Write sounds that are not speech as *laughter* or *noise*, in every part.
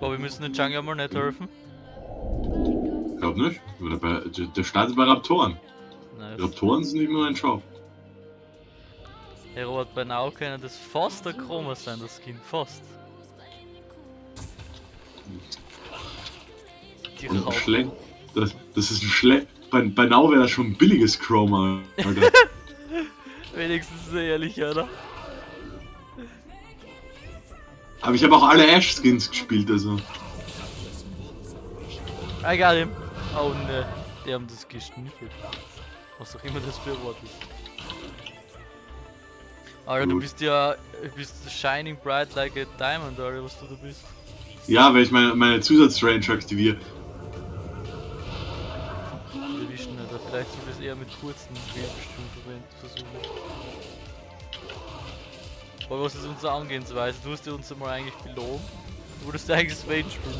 Aber wir müssen den Jungle mal nicht helfen. Glaub nicht. Oder bei, der, der startet bei Raptoren. Nice. Raptoren sind immer ein Shop. Hey Robert, bei Now kann das fast der Chroma sein, das Skin. Fast. Die Und ein. Schle das, das ist ein Schle bei, bei Now wäre das schon ein billiges Chroma, Alter. *laughs* Wenigstens ist er ehrlich, oder? Aber ich habe auch alle Ash-Skins gespielt, also. I got him. Oh ne, die haben das geschniffelt. Was auch immer das für Wort ist. Alter, du bist ja, du bist shining bright like a diamond, oder was du da bist. Ja, weil ich meine, meine Zusatzrange aktiviere. Erwischen, oder vielleicht soll das eher mit kurzen verwenden versuchen. Aber was ist unsere Angehensweise? Du hast ja uns einmal eigentlich belogen. Du würdest eigentlich Swain spielen.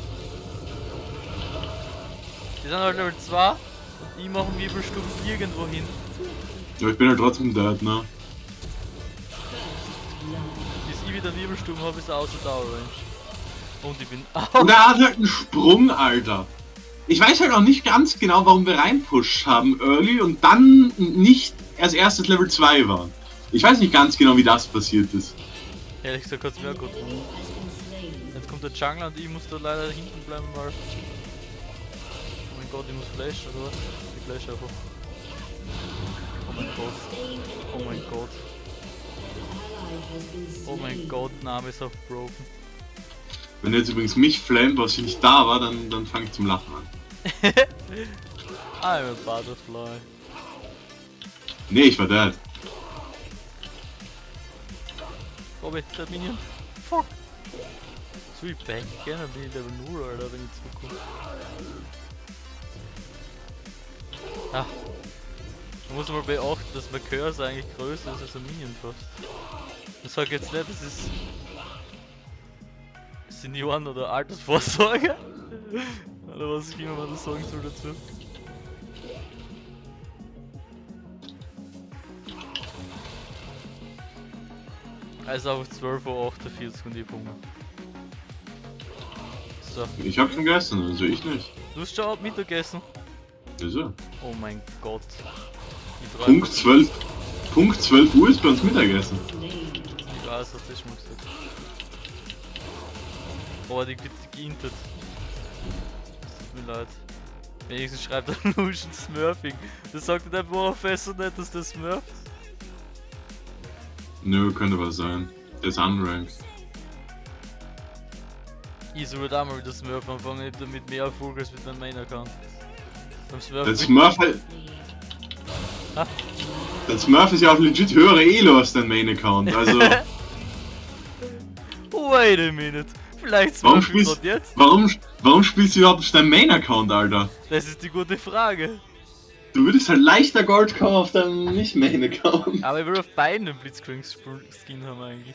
Wir sind halt Level 2 und die machen Wirbelstufen irgendwo hin. Aber ich bin halt trotzdem dead, ne? Bis ich wieder Wirbelstufen habe, ist er außer Tower Range. Und ich bin *laughs* Und er hat halt einen Sprung, Alter. Ich weiß halt auch nicht ganz genau, warum wir reinpusht haben early und dann nicht als erstes Level 2 waren. Ich weiß nicht ganz genau, wie das passiert ist. Ehrlich gesagt hat's mir auch gut. Jetzt kommt der Jungler und ich muss da leider hinten bleiben, weil... Oh mein Gott, ich muss flashen, oder was? Ich flash einfach. Oh mein Gott. Oh mein Gott. Oh mein Gott, Name ist auch broken. Wenn jetzt übrigens mich flammt, was ich nicht da war, dann, dann fange ich zum Lachen an. *laughs* I'm a butterfly. Nee, ich war dead. Der Minion. Fuck. So ich back gerne bin ich Level 0, Alter, wenn ich zurückkomme. Ah. Man muss mal beachten, dass mein Cursor eigentlich größer ist als ein Minion fast. Ich sag jetzt nicht, das ist Senioren- oder Altersvorsorge. *laughs* oder was ich immer mal das sagen soll dazu. Also auf 12.48 Uhr und ich hab Hunger. So, Ich hab schon gegessen, also ich nicht. du hast schon Mittagessen. Also, Oh mein Gott. Die Punkt 12. Punkt 12 Uhr ist bei uns Mittagessen. Ich weiß, was das schon gesagt. Boah, die wird geintet. Tut mir leid. Wenigstens schreibt er *laughs* Lucian Smurfing. Das sagt der Professor nicht, dass der Smurf. Nö, könnte was sein. Der ist unranked. Ich soll auch mal wieder Smurf anfangen, nicht damit mehr Erfolg als mit meinem Main-Account. Beim Smurf. Der Smurf halt. Ah. Der Smurf ist ja auch legit höhere Elo als dein Main-Account, also. *laughs* Wait a minute. Vielleicht Warum Smurf ich spielst, jetzt? warum, warum spielst du überhaupt auf deinem Main-Account, Alter? Das ist die gute Frage. Du würdest halt leichter Gold kommen auf deinem Nicht-Main-Account. Aber ich will auf beiden einen Blitzcrank-Skin haben eigentlich.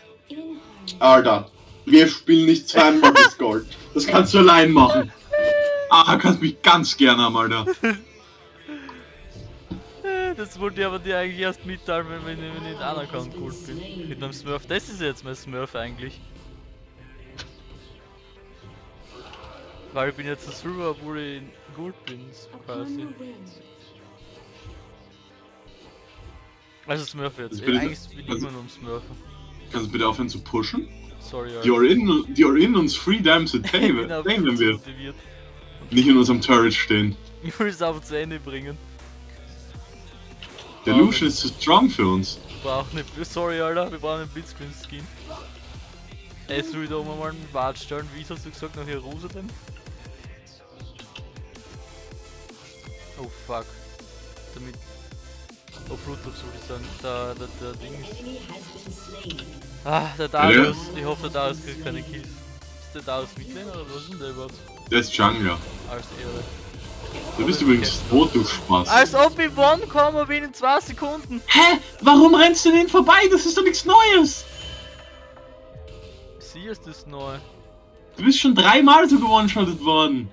Alter, wir spielen nicht zweimal das Gold. Das kannst du allein machen. Ah, kannst mich ganz gerne haben, Alter. *laughs* Das wollte ich aber dir eigentlich erst mitteilen, wenn, wenn, wenn ich in Account gut bin. Mit meinem Smurf. Das ist jetzt mein Smurf eigentlich. Weil ich bin jetzt ein Silver, obwohl ich in Gold bin, quasi. Also Smurf jetzt. Das Äh, bin- eigentlich ich also- immer nur am Smurfen. Kannst du bitte aufhören zu pushen? Sorry, Alter. You're in, you're in uns three times a day, Ich wenn wir nicht in unserem Turret stehen. Ich will es aber zu Ende bringen. Der Ah, Lucian ist zu strong für uns. Wir brauchen eine. Sorry, Alter, wir brauchen einen Blitzcrank-Skin. Ey, soll ich da oben mal einen Wart stellen? Wie hast du gesagt, nach Jerusalem? Oh fuck. Damit. Oh, Bluetooth soll ich sagen. Der, der, der Ding ist. Ah, der Darius. Ich hoffe, der Darius kriegt keine Kills. Ist der Darius Midlane oder was ist denn der überhaupt? Der ist Jungler. Als Ehre. Du bist übrigens tot, du Spaß. Als ob ich one komme binnen 2 Sekunden! Hä? Warum rennst du denn vorbei? Das ist doch nichts Neues. Sie ist das neu. Du bist schon dreimal so gewone-shottet worden.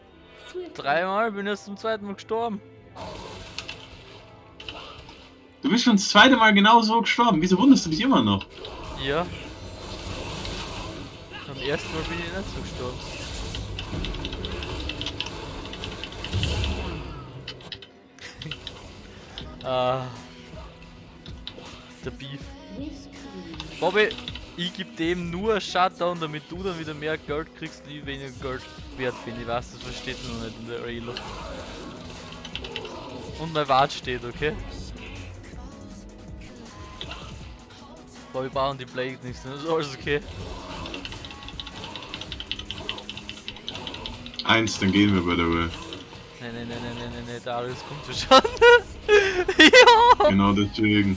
Dreimal bin erst zum zweiten Mal gestorben. Du bist schon das zweite Mal genau so gestorben. Wieso wunderst du dich immer noch? Ja. Dann ersten Mal bin ich nicht so gestorben. *laughs* ah. Der Beef. Bobby, ich gebe dem nur Shutdown, damit du dann wieder mehr Geld kriegst, wie weniger Geld wert bin. Ich weiß, das versteht man noch nicht in der Relo. Und mein Wart steht, okay? Boah, wir bauen die Blade nicht, das ist alles okay. Eins, dann gehen wir by the way. Nee, nee, nee, nee, nee, nee, Darius kommt schon. *laughs* ja! Genau deswegen.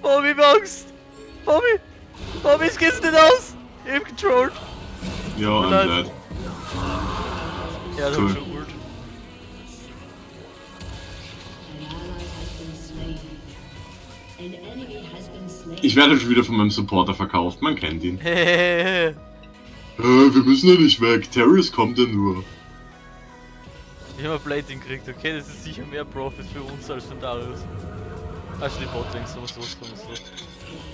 Bobby, Angst! Bobby! Bobby, es geht's nicht aus! Ich hab controlled! Ja, I'm dead. Ja, das Cool. Ich werde schon wieder von meinem Supporter verkauft, man kennt ihn. *laughs* Äh, wir müssen ja nicht weg, Terrius kommt ja nur. Ich hab ein Plating gekriegt, okay? Das ist sicher mehr Profit für uns als für Darius. Also die Botlings, so, so, so, so.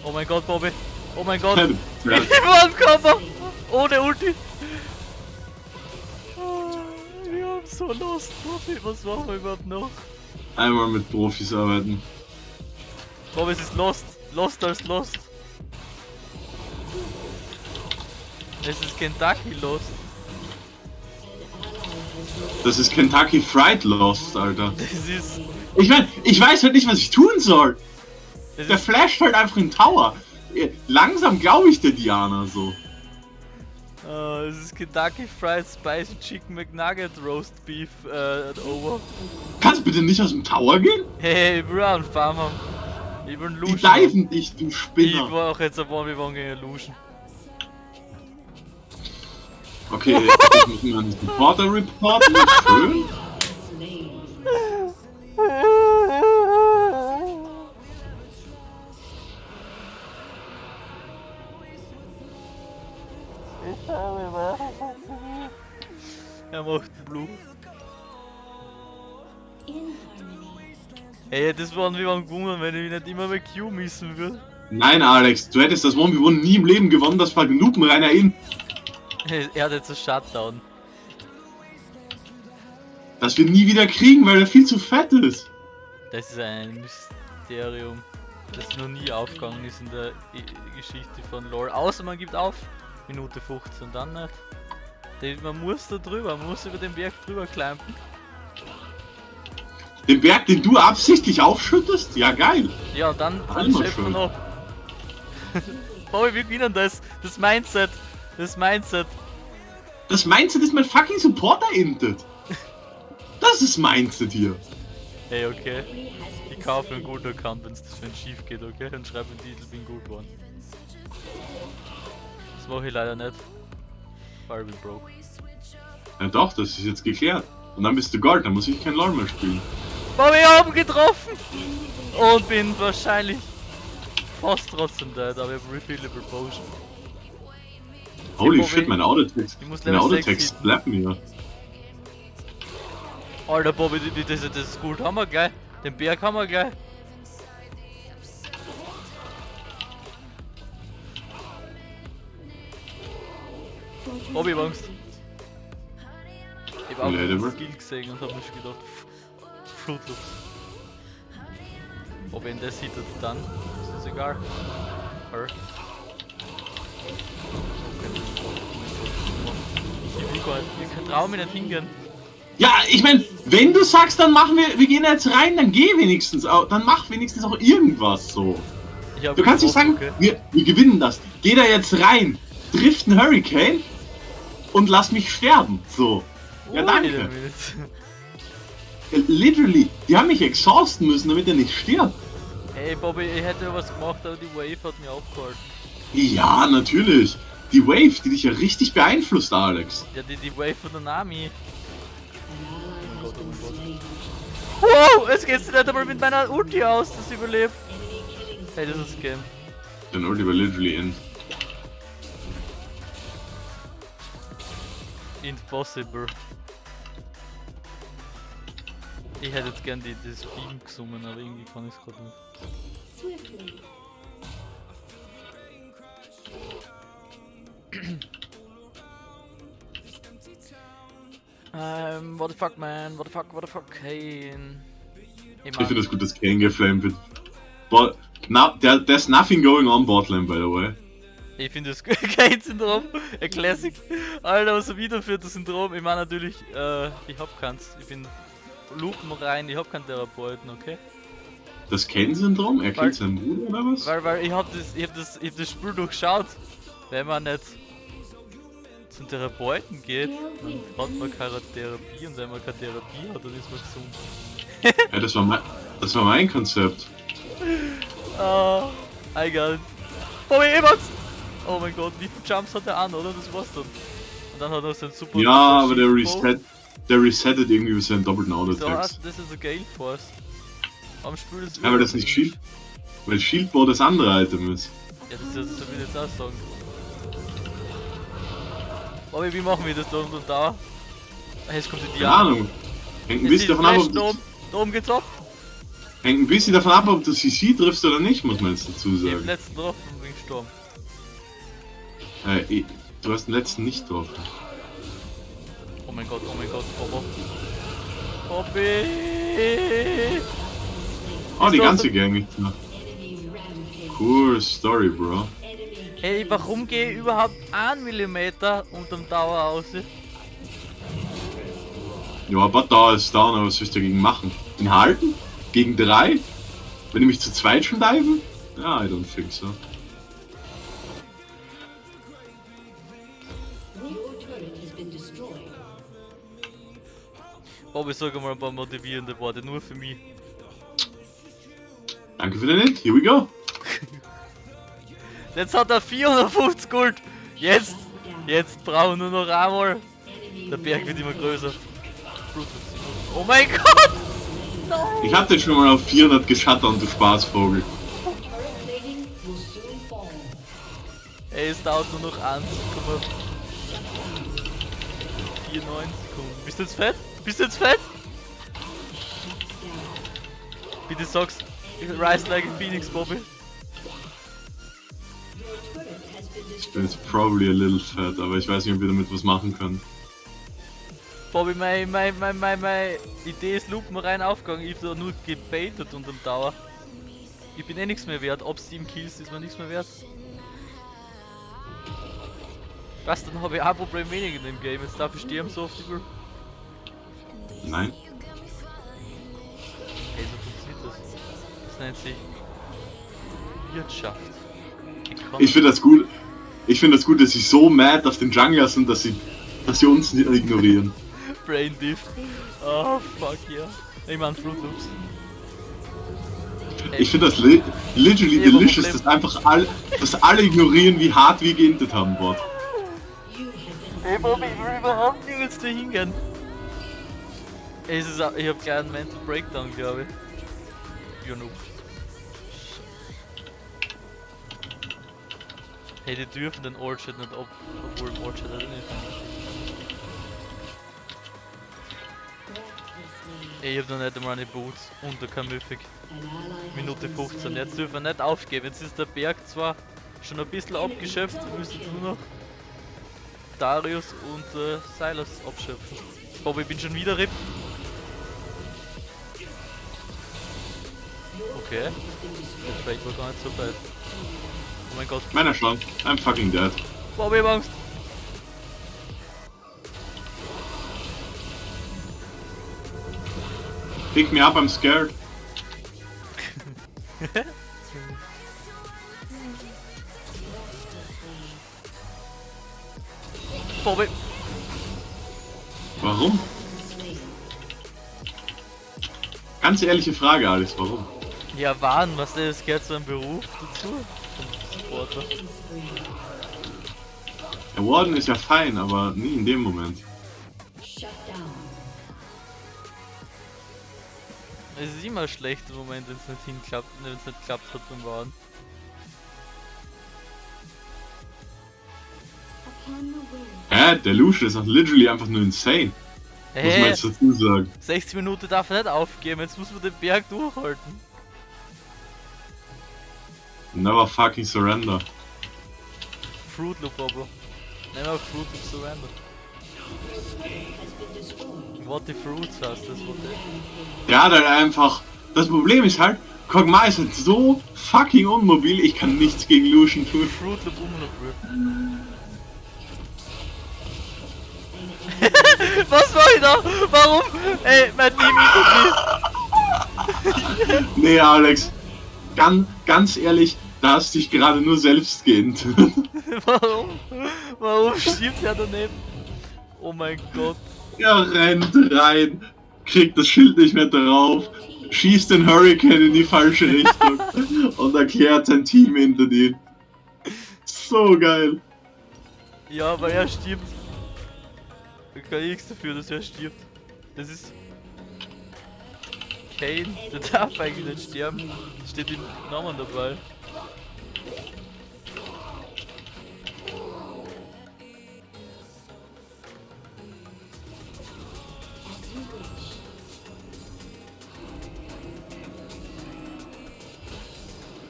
Oh mein Gott, Bobby! Oh mein Gott! *laughs* Ich war im Körper! Ohne Ulti! Ah, Wir haben so lost, Bobby. Was machen wir überhaupt noch? Einmal mit Profis arbeiten. Bobby, es ist lost. Lost als lost. Es ist Kentucky lost. Das ist Kentucky Fried Lost, Alter. *laughs* Das ist. Ich mein, ich weiß halt nicht, was ich tun soll. Der flasht halt einfach in Tower. Äh, Langsam glaube ich der Diana so. äh, es ist Kentucky Fried Spicy Chicken McNugget Roast Beef äh, over. Kannst du bitte nicht aus dem Tower gehen? Hey, ich will auch einen Farm haben. Ich will einen Die diven dich, du Ich Spinner. war auch jetzt ein 1v1 gegen Lucian. Okay, ich muss mir einen Supporter reporten. Schön. Er macht Blue. Hey, das waren wir waren gewonnen, wenn ich nicht immer mit Q missen würde. Nein, Alex, du hättest das 1v1 nie im Leben gewonnen, das war genug reiner in. *laughs* Er hat jetzt einen Shutdown. Das wir nie wieder kriegen, weil er viel zu fett ist. Das ist ein Mysterium, das noch nie aufgegangen ist in der Geschichte von Lore. Außer man gibt auf, Minute 15, dann nicht. Man muss da drüber, man muss über den Berg drüber climben. Den Berg, den du absichtlich aufschüttest? Ja, geil. Ja, dann, dann schön. wir ab. *laughs* Bobby, wir gewinnen das. Das Mindset. Das Mindset. Das Mindset ist mein fucking Supporter intet. Das ist Mindset hier. Hey, okay. Ich kaufe einen guten Account, wenn es schief geht, okay? Dann schreibe den Titel, bin gut geworden. Das mache ich leider nicht. Weil ich bin broke. Ja doch, das ist jetzt geklärt. Und dann bist du Gold, dann muss ich kein LoL mehr spielen. Bobby, ich hab ihn getroffen! Und bin wahrscheinlich fast trotzdem dead, aber ich habe Refillable Potion. Holy Bobby, shit, meine Autotext. 6 Autotext bleibt mir. Alter, Bobby, das, das ist gut. Haben wir gleich. Den Berg haben wir gleich. Bobby, Angst. Ich hab auch den Skill gesehen und hab mir schon gedacht, Flutluft. Ob ihn das hittet, dann ist es egal. Her. Ich will gar nicht, hingehen. Ja, ich mein, wenn du sagst, dann machen wir, wir gehen jetzt rein, dann geh wenigstens, au- dann mach wenigstens auch irgendwas so. Ich hab Du kannst nicht sagen, getroffen, wir, wir gewinnen das. Geh da jetzt rein, trifft einen Hurricane und lass mich sterben. So. Ja, a danke. Literally, die haben mich exhausten müssen, damit er nicht stirbt. Ey Bobby, ich hätte was gemacht, aber die Wave hat mich aufgehalten. Ja, natürlich. Die Wave, die dich ja richtig beeinflusst, Alex. Ja, die, die Wave von der Nami. Oh Gott, oh Gott. Wow, es geht nicht einmal mit meiner Ulti aus, dass ich überlebt. Hey, das ist Game. Dann holt lieber literally in. Impossible. Ich hätte jetzt gern die, das Beam gesungen, aber irgendwie kann ich es gerade nicht. Ähm, what the fuck, man? What the fuck, what the fuck, Kane? Ich, ich finde das gut, dass Kane geflamed wird. But, no, there, there's nothing going on botlane, by the way. Ich finde das *laughs* Kane-Syndrom, ein Classic. Alter, was er für das Syndrom. Ich meine natürlich, äh, ich hab keins. Ich bin Lupen rein, ich hab keinen Therapeuten, okay? Das Kane-Syndrom? Er kennt seinen Bruder oder was? Weil, weil ich hab das, ich hab das, ich hab das Spiel durchschaut. Wenn man nicht zum Therapeuten geht, dann hat man keine Therapie und wenn man keine Therapie hat, dann ist man gesund. *laughs* ja, das war mein, das war mein Konzept. Ah, oh, egal. Bobby Evans! Oh mein Gott, wie viele Jumps hat er an, oder? Das war's dann. Und dann hat er seinen super... Ja, aber der Reset, der resettet irgendwie seinen doppelten Auto-Attacks. das ist ein Gale Force. Am Spiel ist Ja, weil das nicht Shield... Weil Shieldbow das andere Item ist. Ja, das, das, das will ich jetzt auch sagen. Aber wie machen wir das da unten da? Jetzt kommt die Keine Ahnung. Hängt ein bisschen davon ab, ob da oben, da oben geht's ab. Hängt ein bisschen davon ab, ob du CC triffst oder nicht, muss man jetzt dazu sagen. Ich hab den letzten drauf und bin gestorben. Äh, du hast den letzten nicht drauf. Oh mein Gott, oh mein Gott, Bobo. Bobby! Oh, die ganze Gang nicht mehr. Cool Story, Bro. Hey, warum gehe ich überhaupt 1 mm unterm Tower aus? Ja, aber da ist down, was soll ich dagegen machen? Ihn halten? Gegen drei? Wenn ich mich zu zweit schon diven? Ja, I don't think so. Bobby, sag mal ein paar motivierende Worte, nur für mich. Danke für den Hit, here we go. *laughs* Jetzt hat er 450 Gold. Jetzt, jetzt brauchen wir nur noch einmal. Der Berg wird immer größer. Oh mein Gott! No. Ich hab den schon mal auf 400 geschattert, du Spaßvogel. Ey, es dauert nur noch 1,94 Sekunden. Bist du jetzt fett? Bist du jetzt fett? Bitte sag's. Rise like a Phoenix, Bobby. It's probably a little fat, aber ich weiß nicht, ob wir damit was machen können. Bobby, meine mein, mein, mein, mein Idee ist Lupen rein aufgegangen. Ich hab da nur gebaitet unterm Tower. Ich bin eh nichts mehr wert. Ob 7 Kills ist mir nichts mehr wert. Was, dann habe ich ein Problem weniger in dem Game. Jetzt darf ich sterben so oft über. Nein. Hey, so funktioniert das. Das nennt sich Wirtschaft. Ich finde das gut. Ich finde das gut, dass sie so mad auf den Jungler sind, dass sie, dass sie uns ignorieren. *laughs* Brain Diff. Oh fuck yeah. Ich mein Fruit Loops. Ich finde das li literally hey, delicious, dass einfach alle, dass alle ignorieren, wie hart wir geintet haben, Bot. Ey Bobby, ich will überhaupt nirgends da hingehen. Ey, ist, ich hab gleich einen Mental Breakdown, glaube ich. You noob. Hey, die dürfen den Orchard nicht ob, obwohl im Orchard halt nicht. Ey, ich hab noch nicht einmal eine Boots unter kein Mythic. Minute 15. Jetzt dürfen wir nicht aufgeben. Jetzt ist der Berg zwar schon ein bisschen abgeschöpft, wir müssen nur noch Darius und äh, Silas abschöpfen. Aber ich bin schon wieder RIP. Okay. Der Trade war gar nicht so weit. Oh mein Gott. Meiner schon. I'm fucking dead. Bobby Angst. Pick me up, I'm scared. Bobby. Warum? Ganz ehrliche Frage, Alex, warum? Ja, Wahn, was ist das gehört zu einem Beruf dazu? Der Warden ist ja fein, aber nie in dem Moment. Es ist immer schlecht im Moment, wenn es nicht hinklappt, wenn es nicht klappt hat beim Warden. Hä? Der Lucian ist auch literally einfach nur insane. Hey, muss man jetzt dazu sagen. 60 Minuten darf er nicht aufgeben, jetzt muss man den Berg durchhalten. Never fucking surrender. Fruit Loop, Bobble. Never Fruit Loop surrender. What the Fruits heißt das. Der hat halt einfach. Das Problem ist halt, Kog'Maw ist halt so fucking unmobil, ich kann nichts gegen Lucian tun. Fruit Loop noch *laughs* will. Was war ich da? Warum? Ey, mein Team ist Nee, Alex. Ganz, ganz ehrlich, da hast dich gerade nur selbst gehend. *laughs* Warum? Warum stirbt er daneben? Oh mein Gott. er rennt rein, kriegt das Schild nicht mehr drauf, schießt den Hurricane in die falsche Richtung *laughs* und erklärt sein Team hinter ihn. So geil. Ja, aber er stirbt. Da kann ich nichts dafür, dass er stirbt. Das ist... Kane, der darf eigentlich nicht sterben. Steht im Namen dabei.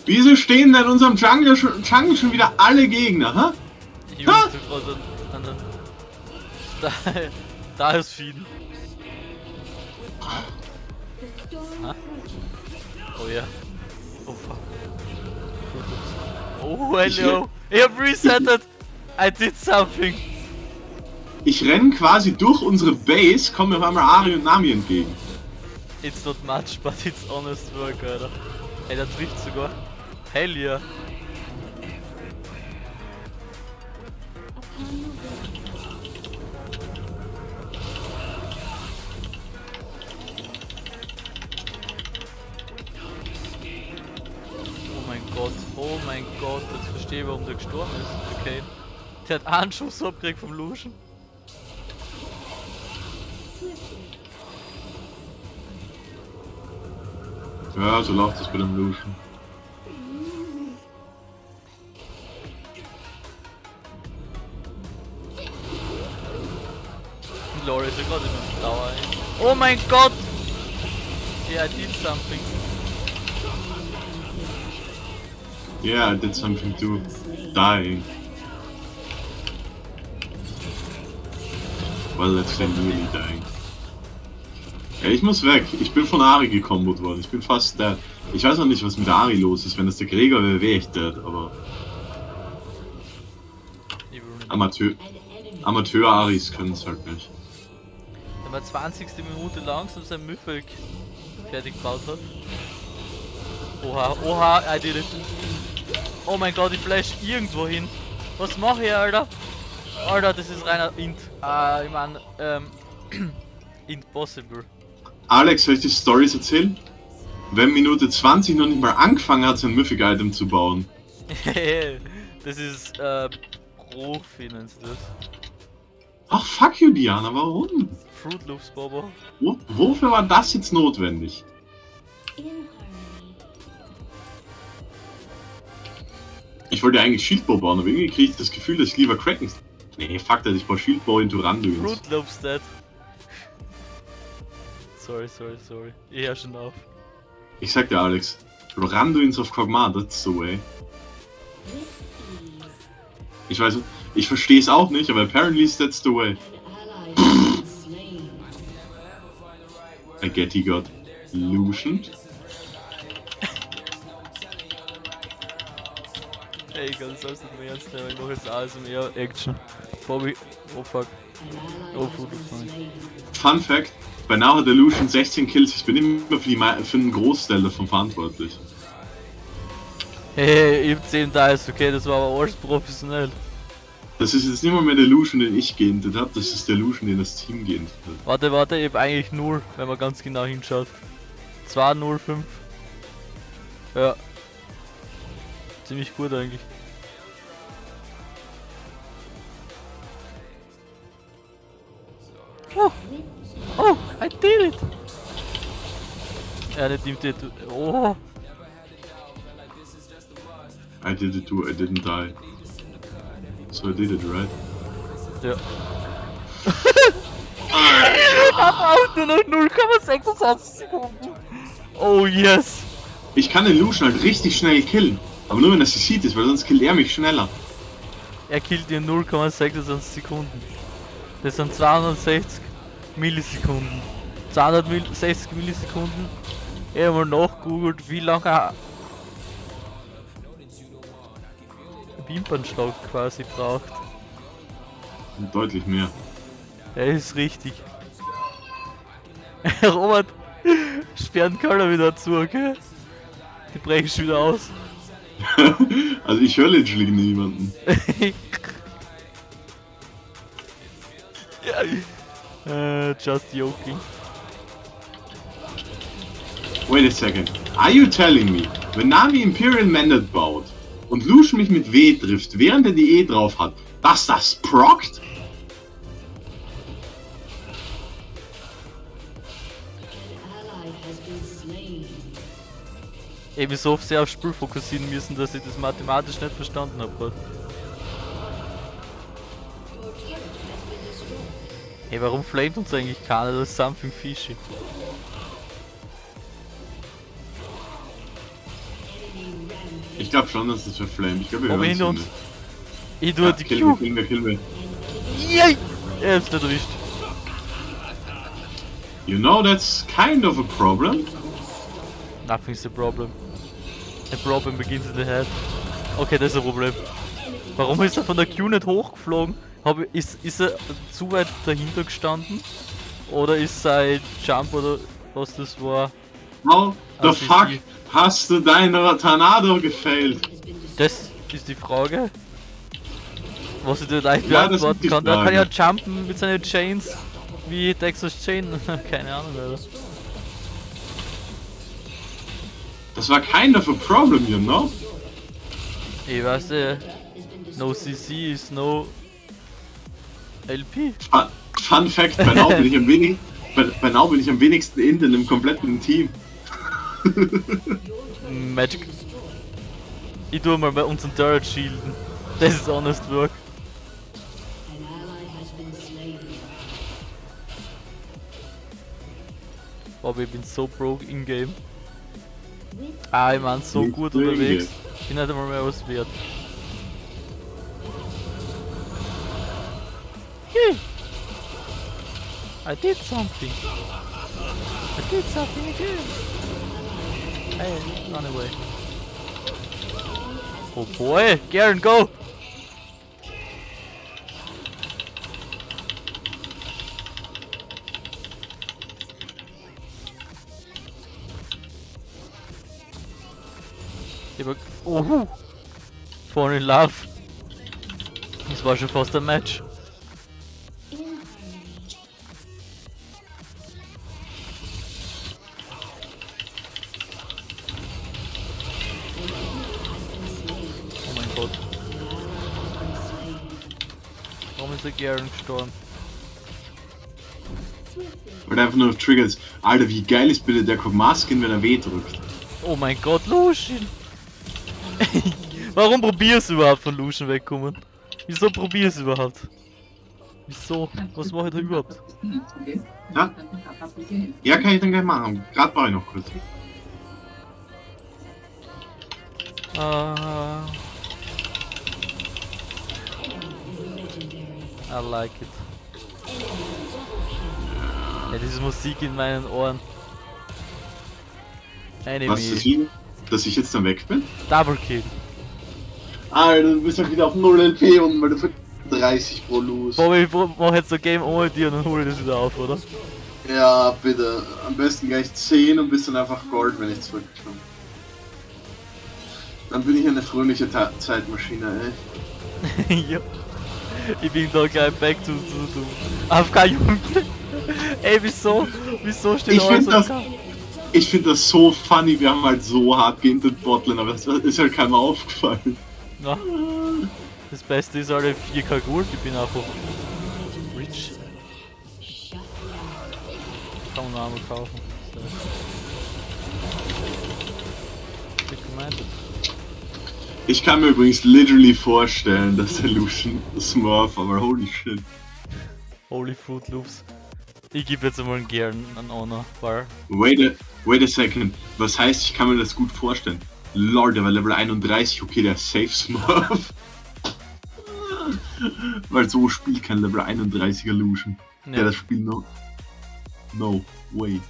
Wieso stehen da in unserem Jungle schon, Jungle schon wieder alle Gegner, ha? Ich Ha! da, da ist Fieden. Ha? Oh ja. Oh fuck. Oh hello. Ich hab resettet. I did something. Ich renn quasi durch unsere Base, komme auf einmal Ari und Nami entgegen. It's not much, but it's honest work, Alter. Ey, der trifft sogar. Hell yeah. Oh mein Gott, oh mein Gott, jetzt verstehe ich, warum der gestorben ist. Okay. Der hat einen Schuss abgekriegt vom Luschen. Ja, so läuft es bei dem Lucian. Glory ist ja gerade mit dem ey. Oh mein Gott! Yeah, I did something. Yeah, I did something too. Dying. Well, let's say really dying. Ja, ich muss weg. Ich bin von Ari gekombot worden. Ich bin fast dead. Ich weiß noch nicht, was mit Ari los ist. Wenn das der Gregor wäre, wäre ich dead. Aber. Amateur... Amateur-Aris können es halt nicht. Man 20. Minute langsam sein Mythic fertig gebaut hat. Oha, oha, I did it. Oh mein Gott, ich flash irgendwo hin. Was mache ich, Alter? Alter, das ist reiner Int. Ah, ich mein, ähm, *clears throat* impossible. Alex, soll ich dir Stories erzählen? Wenn Minute 20 noch nicht mal angefangen hat, sein Mythic-Item zu bauen. *laughs* das ist, äh, Profi nennst du das. Ach, fuck you, Diana, warum? Fruit Loops, Bobo. Wo, wofür war das jetzt notwendig? Ich wollte eigentlich Shieldbow bauen, aber irgendwie kriege ich das Gefühl, dass ich lieber Kraken... Nee, fuck that, ich baue Shieldbow into Randuins. Fruit Loops dead. Sorry, sorry, sorry. Ich hör schon auf. Ich sag dir, Alex, Randuins of Kog'Maw, that's the way. Ich weiß, ich verstehe es auch nicht, aber apparently that's the way. I get he got Lucianed. Ey, ganz nicht mehr ernst ich mach jetzt ASMR Action. Bobby, oh fuck. Oh, nein. Fun Fact, bei Now hat der Lucian 16 Kills, ich bin immer für, die, mei- für einen Großteil davon verantwortlich. Hey, hey, ich hab 10 Dice, okay, das war aber alles professionell. Das ist jetzt nicht mal mehr der Lucian, den ich geintet habe, das ist der Lucian, den das Team geintet hat. Warte, warte, ich hab eigentlich 0, wenn man ganz genau hinschaut. 2, 0, 5. Ja. Ziemlich gut eigentlich. Oh, oh, I did it! Ja, der Team did. Oh, I did it too, I didn't die. So I did it, right? ja. Auch *laughs* nur noch 0,26 Sekunden. Oh yes! Ich kann den Lucian halt richtig schnell killen, aber nur wenn er sich sieht ist, weil sonst killt er mich schneller. Er killt in 0,26 Sekunden. Das sind 260. Millisekunden. 260 Millisekunden. Ich habe mal nachgoogelt, wie lange Wimpernschlag quasi braucht. Deutlich mehr. Er ist richtig. *laughs* Robert, sperren Keller wieder zu, okay? Die brechen schon wieder aus. *laughs* also ich höre literally niemanden. uh, *laughs* just joking. Wait a second. Are you telling me, wenn Navi Imperial Mandate baut und Lucian mich mit W trifft, während er die E drauf hat, dass das prockt? Ey, wie so oft sehr aufs Spiel fokussieren müssen, dass ich das mathematisch nicht verstanden habe Ey, warum flamet uns eigentlich keiner? Das ist something fishy. Glaube schon, dass es verflamed. Ich glaube, wir hören hinter uns. Ich tue ja, die kill Q. Kill me, kill me. Yay! Er ist erwischt. You know, that's kind of a problem. Nothing's a problem. A problem begins in the head. Okay, das ist ein Problem. Warum ist er von der Q nicht hochgeflogen? Hab, ist, ist er zu weit dahinter gestanden? Oder ist sein Jump oder was das war? How the fuck hast du deine Tornado gefailt? Das ist die Frage. Was ich dir leicht ja, beantworten kann. Da kann ja jumpen mit seinen Chains wie Texas Chain. *laughs* Keine Ahnung, Alter. Das war kind of a problem, you know? Ich weiß ja, no CC is no LP. Fun, Fun Fact, bei Now bin ich am *laughs* wenigsten, bei, bei bin ich am wenigsten in im kompletten Team. Magic. Ich tue mal bei unseren Turret shielden. Das ist honest work. Aber ich bin so broke in-game. Ah, ich mein, so gut unterwegs. Ich bin nicht einmal mehr was wert. Hey! I did something! I did something again! Hey, run away. Oh boy! Garen, go! Oh, Fall in Love. War schon fast ein Match. Garen gestorben? Weil einfach nur auf Triggers. Alter, wie geil ist bitte der Masken, wenn er weh drückt. Oh mein Gott, Lucian! *laughs* Warum probierst du überhaupt von Lucian wegkommen? Wieso probierst du überhaupt? Wieso? Was mache ich da überhaupt? Ja? Ja, kann ich dann gleich machen. Gerade brauche ich noch kurz. Uh, I like it. Ja, diese Musik in meinen Ohren. Enemy. Was ist das dass ich jetzt dann weg bin? Double Kill. Alter, du bist halt wieder auf 0 LP und weil du für 30 pro los. Bobby, ich mach jetzt so Game ohne dir und dann hole ich das wieder auf, oder? Ja, bitte. Am besten gleich 10 und bist dann einfach Gold, wenn ich zurückkomme. Dann bin ich eine fröhliche Ta Zeitmaschine, ey. *laughs* *laughs* ja. Ich bin da gleich back zu, zu, zu. AFK Junge. ey, wieso? Wieso steht ich alles das, ich finde das so funny, wir haben halt so hart geintet Botlane, aber es ist halt keinem aufgefallen. Ja. Das Beste ist alle 4K Gold, ich bin einfach rich. Kann man einmal kaufen. Ich kann mir übrigens literally vorstellen, dass der Lucian Smurf, aber holy shit. Holy Fruit Loops. Ich gebe jetzt einmal gern einen Honor Bar. Wait a, wait a second. Was heißt, ich kann mir das gut vorstellen? Lord, der war Level 31. Okay, der Safe Smurf. *laughs* Weil so spielt kein Level 31er Lucian. Ja. Der das Spiel noch. No way.